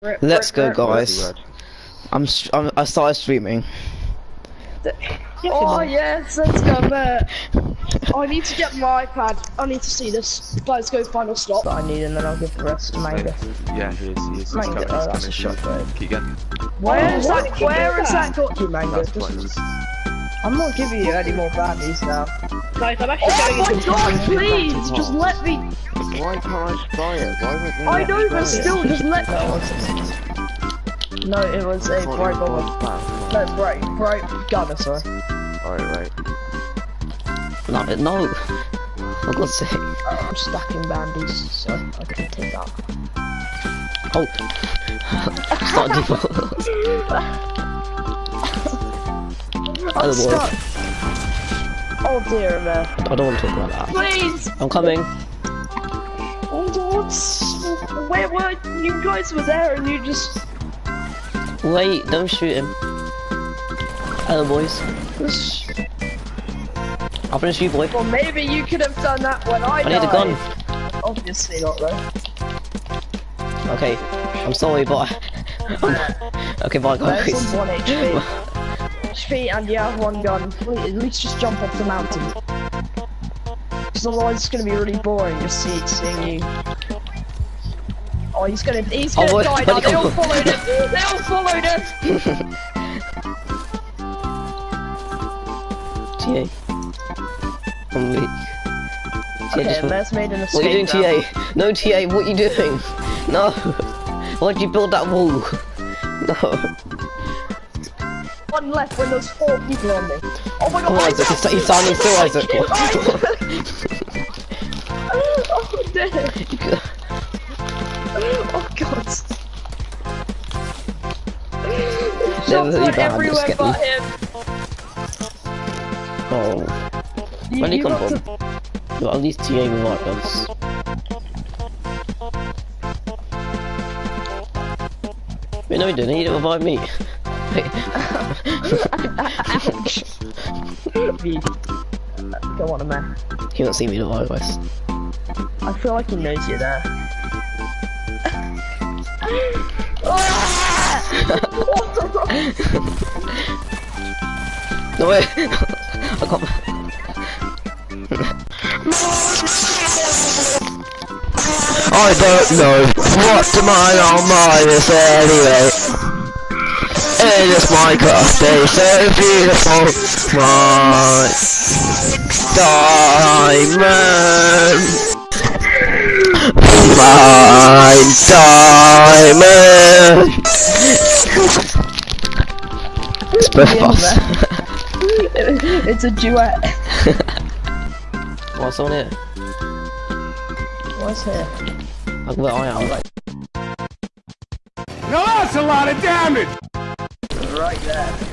Rip, Let's rip, go, rip. guys. I'm, I'm I started streaming. Oh yes, let's go, Matt. Oh, I need to get my iPad. I need to see this. Let's go final stop. I need, and then I'll give the rest to Manga. Yeah, he is. He is. Mango, coming, oh, that's a coming, shot, he's- Keep getting. Where is what? that? Where is that got you, Mango? That's close. I'm not giving you any more baddies now. Guys, I'm actually Oh going my into god, please, just let me. Why can't I spy it? Why would they I let me know, but spy it? still, just let. No, it was a Thought bright you bubble. was back. No, bright, bright gunner, sorry. Alright, right. No, no. For God's sake. I'm stacking bandies, so I can take that. Oh. Start default. I'm stuck. Oh dear, man. I don't want to talk about that. Please! I'm coming. Oh, What's... Where were you guys were there and you just... Wait, don't shoot him. Hello, boys. I'm gonna shoot, boy. Well, maybe you could have done that when I I need a died. gun. Obviously not, though. Okay, I'm sorry, but okay, bye, guys. HP. And you have one gun. Please, at least just jump off the mountain. Because otherwise it's gonna be really boring just see, seeing you. Oh, he's gonna, he's Oh, gonna boy, die now. They all followed him. They all followed him. TA. I'm weak. TA, Okay, Les made an escape. what are you doing, route. TA? No, TA, what are you doing? No. Why'd you build that wall? No. One left when there's four people on me. Oh my god, Oh, Isaac, he's, he's standing still, Isaac. oh dear. Oh god. Shots went everywhere but him. oh. You, Where'd he you come from? to- Well, at least TA with white guns. Wait, no, he didn't. He didn't revive me. Ouch. Go on, man. he won't see me us. I feel like he knows you're there. No way! I can't. I don't know what my own mind is anyway. It is Minecraft, they so beautiful. My diamond. My diamond. It's both of us. it's a duet. What's on it? What's here? Like where I am. Like, Now that's a lot of damage! Right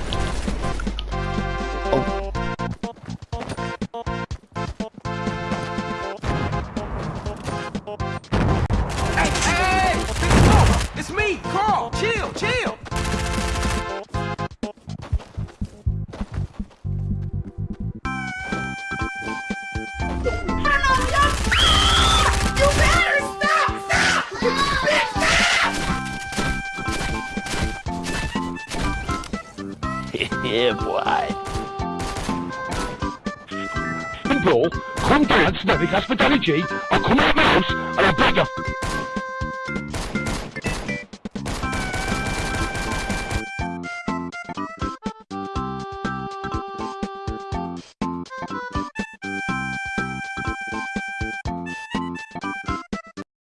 yeah, boy. People, come dance, Navic Hospitality, or come out my house, and I beg you,